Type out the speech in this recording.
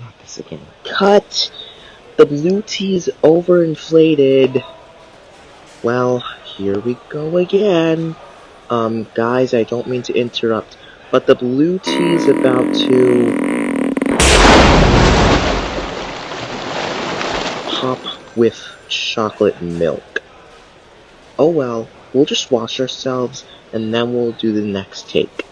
not this again. Cut! The blue tea is overinflated. Well, here we go again. Um, guys, I don't mean to interrupt, but the blue tea is about to pop with chocolate milk. Oh well, we'll just wash ourselves, and then we'll do the next take.